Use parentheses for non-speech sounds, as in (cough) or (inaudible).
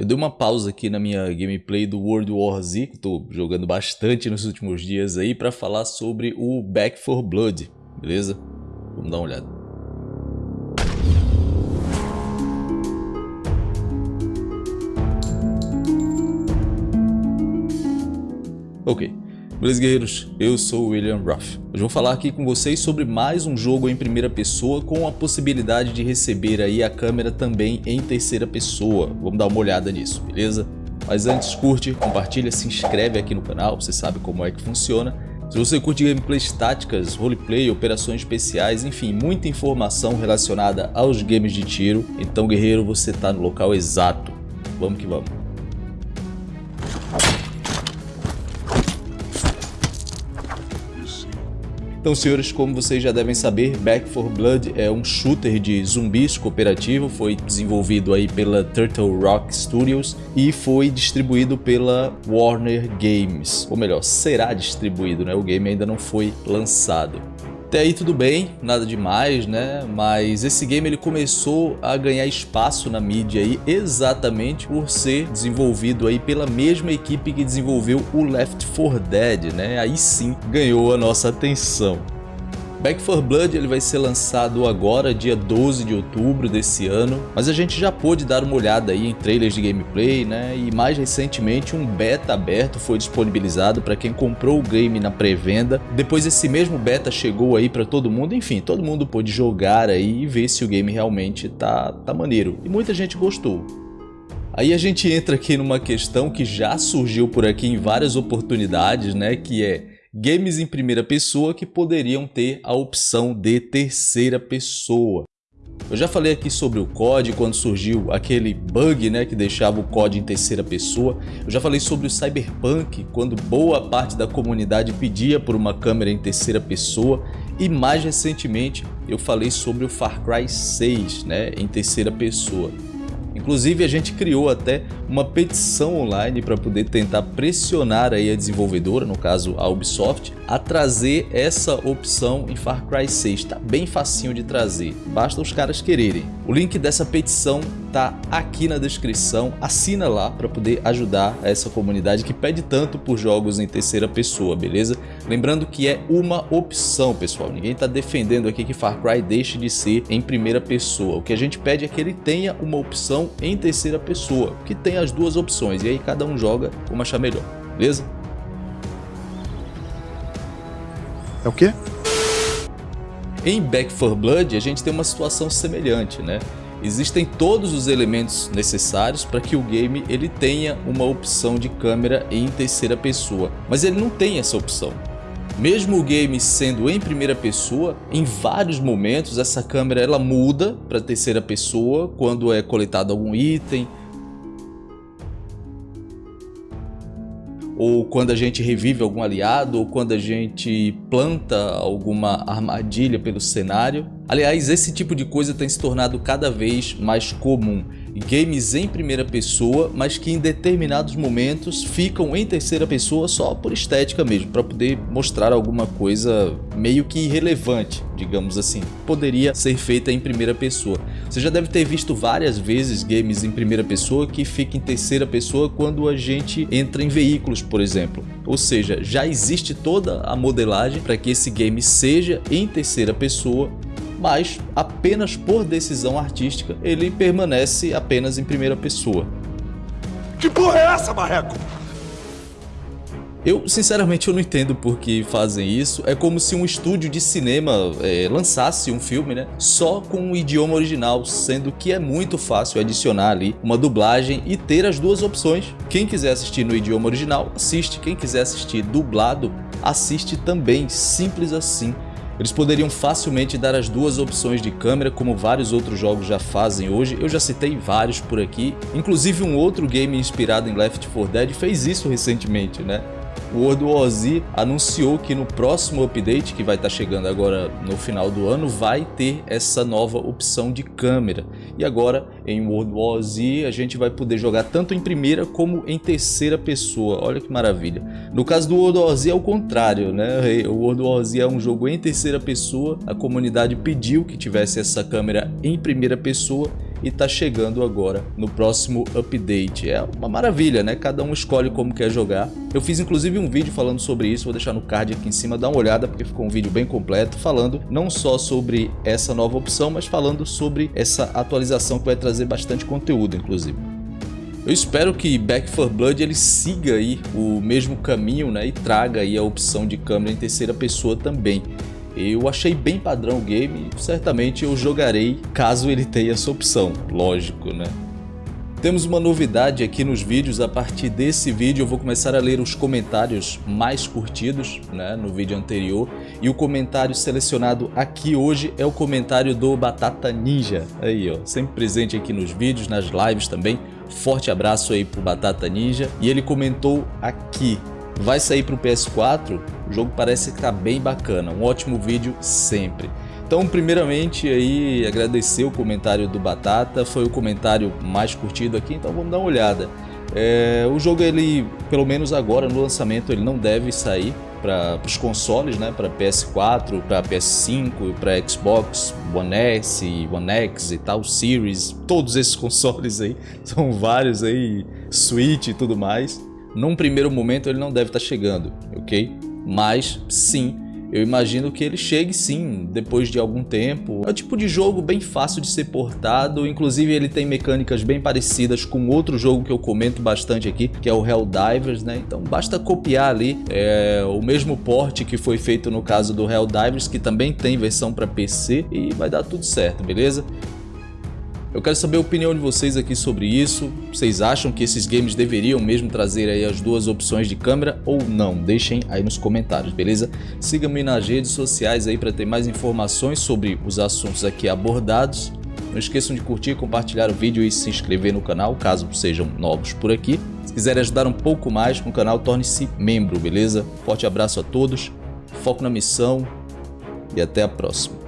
Eu dei uma pausa aqui na minha gameplay do World War Z, que estou jogando bastante nos últimos dias aí, para falar sobre o Back 4 Blood, beleza? Vamos dar uma olhada. Ok, Beleza, guerreiros? Eu sou o William Ruff. Hoje vou falar aqui com vocês sobre mais um jogo em primeira pessoa com a possibilidade de receber aí a câmera também em terceira pessoa. Vamos dar uma olhada nisso, beleza? Mas antes, curte, compartilha, se inscreve aqui no canal, você sabe como é que funciona. Se você curte gameplays táticas, roleplay, operações especiais, enfim, muita informação relacionada aos games de tiro, então guerreiro, você está no local exato. Vamos que vamos. Então, senhores, como vocês já devem saber, Back 4 Blood é um shooter de zumbis cooperativo, foi desenvolvido aí pela Turtle Rock Studios e foi distribuído pela Warner Games, ou melhor, será distribuído, né? O game ainda não foi lançado. Até aí tudo bem, nada demais, né? Mas esse game ele começou a ganhar espaço na mídia aí exatamente por ser desenvolvido aí pela mesma equipe que desenvolveu o Left 4 Dead, né? Aí sim ganhou a nossa atenção. Back 4 Blood ele vai ser lançado agora, dia 12 de outubro desse ano, mas a gente já pôde dar uma olhada aí em trailers de gameplay, né? E mais recentemente um beta aberto foi disponibilizado para quem comprou o game na pré-venda. Depois esse mesmo beta chegou aí para todo mundo, enfim, todo mundo pôde jogar aí e ver se o game realmente tá, tá maneiro. E muita gente gostou. Aí a gente entra aqui numa questão que já surgiu por aqui em várias oportunidades, né? Que é games em primeira pessoa que poderiam ter a opção de terceira pessoa. Eu já falei aqui sobre o COD quando surgiu aquele bug né, que deixava o COD em terceira pessoa. Eu já falei sobre o Cyberpunk quando boa parte da comunidade pedia por uma câmera em terceira pessoa. E mais recentemente eu falei sobre o Far Cry 6 né, em terceira pessoa. Inclusive a gente criou até uma petição online para poder tentar pressionar aí a desenvolvedora, no caso a Ubisoft, a trazer essa opção em Far Cry 6. Está bem facinho de trazer, basta os caras quererem. O link dessa petição tá aqui na descrição, assina lá para poder ajudar essa comunidade que pede tanto por jogos em terceira pessoa, beleza? Lembrando que é uma opção, pessoal, ninguém está defendendo aqui que Far Cry deixe de ser em primeira pessoa, o que a gente pede é que ele tenha uma opção em terceira pessoa, que tem as duas opções, e aí cada um joga como achar melhor, beleza? É o quê? Em Back 4 Blood a gente tem uma situação semelhante, né? Existem todos os elementos necessários para que o game ele tenha uma opção de câmera em terceira pessoa, mas ele não tem essa opção. Mesmo o game sendo em primeira pessoa, em vários momentos essa câmera ela muda para terceira pessoa quando é coletado algum item, ou quando a gente revive algum aliado, ou quando a gente planta alguma armadilha pelo cenário. Aliás, esse tipo de coisa tem se tornado cada vez mais comum. Games em primeira pessoa, mas que em determinados momentos ficam em terceira pessoa só por estética mesmo, para poder mostrar alguma coisa meio que irrelevante, digamos assim. Poderia ser feita em primeira pessoa. Você já deve ter visto várias vezes games em primeira pessoa que fica em terceira pessoa quando a gente entra em veículos, por exemplo. Ou seja, já existe toda a modelagem para que esse game seja em terceira pessoa mas apenas por decisão artística ele permanece apenas em primeira pessoa. Que porra é essa, Marreco? Eu, sinceramente, eu não entendo por que fazem isso. É como se um estúdio de cinema é, lançasse um filme, né? Só com o idioma original, sendo que é muito fácil adicionar ali uma dublagem e ter as duas opções. Quem quiser assistir no idioma original, assiste. Quem quiser assistir dublado, assiste também. Simples assim. Eles poderiam facilmente dar as duas opções de câmera, como vários outros jogos já fazem hoje. Eu já citei vários por aqui. Inclusive um outro game inspirado em Left 4 Dead fez isso recentemente, né? O World War Z anunciou que no próximo update, que vai estar tá chegando agora no final do ano, vai ter essa nova opção de câmera. E agora, em World War Z, a gente vai poder jogar tanto em primeira como em terceira pessoa. Olha que maravilha. No caso do World War Z é o contrário, né? O World War Z é um jogo em terceira pessoa, a comunidade pediu que tivesse essa câmera em primeira pessoa e tá chegando agora no próximo update. É uma maravilha, né? Cada um escolhe como quer jogar. Eu fiz inclusive um vídeo falando sobre isso, vou deixar no card aqui em cima, dá uma olhada porque ficou um vídeo bem completo falando não só sobre essa nova opção, mas falando sobre essa atualização que vai trazer bastante conteúdo, inclusive. Eu espero que Back 4 Blood ele siga aí o mesmo caminho né, e traga aí a opção de câmera em terceira pessoa também. Eu achei bem padrão o game certamente eu jogarei caso ele tenha essa opção, lógico né. Temos uma novidade aqui nos vídeos, a partir desse vídeo eu vou começar a ler os comentários mais curtidos né, no vídeo anterior e o comentário selecionado aqui hoje é o comentário do Batata Ninja, aí ó, sempre presente aqui nos vídeos, nas lives também, forte abraço aí pro Batata Ninja. E ele comentou aqui, vai sair pro PS4, o jogo parece que tá bem bacana, um ótimo vídeo sempre. Então, primeiramente, aí agradecer o comentário do Batata, foi o comentário mais curtido aqui, então vamos dar uma olhada. É, o jogo, ele, pelo menos agora no lançamento, ele não deve sair para os consoles, né, para PS4, para PS5, para Xbox One S, One X e tal, Series, todos esses (laughs) consoles aí, são vários aí, Switch e tudo mais. Num primeiro momento ele não deve estar tá chegando, ok? Mas sim, eu imagino que ele chegue sim, depois de algum tempo. É o tipo de jogo bem fácil de ser portado, inclusive ele tem mecânicas bem parecidas com outro jogo que eu comento bastante aqui, que é o Helldivers, né? Então basta copiar ali é, o mesmo porte que foi feito no caso do Helldivers, que também tem versão para PC, e vai dar tudo certo, beleza? Eu quero saber a opinião de vocês aqui sobre isso. Vocês acham que esses games deveriam mesmo trazer aí as duas opções de câmera ou não? Deixem aí nos comentários, beleza? Siga-me nas redes sociais aí para ter mais informações sobre os assuntos aqui abordados. Não esqueçam de curtir, compartilhar o vídeo e se inscrever no canal, caso sejam novos por aqui. Se quiserem ajudar um pouco mais com o canal, torne-se membro, beleza? Forte abraço a todos, foco na missão e até a próxima.